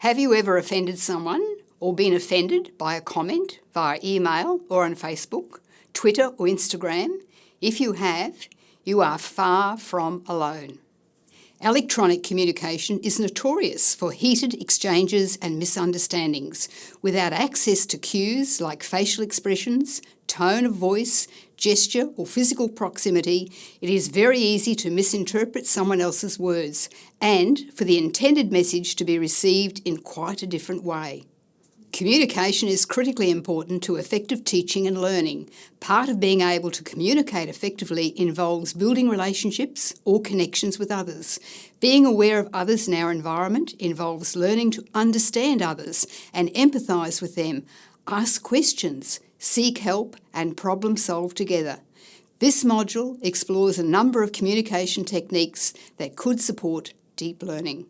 Have you ever offended someone or been offended by a comment via email or on Facebook, Twitter or Instagram? If you have, you are far from alone. Electronic communication is notorious for heated exchanges and misunderstandings. Without access to cues like facial expressions, tone of voice, gesture or physical proximity, it is very easy to misinterpret someone else's words and for the intended message to be received in quite a different way. Communication is critically important to effective teaching and learning. Part of being able to communicate effectively involves building relationships or connections with others. Being aware of others in our environment involves learning to understand others and empathise with them, ask questions, seek help and problem solve together. This module explores a number of communication techniques that could support deep learning.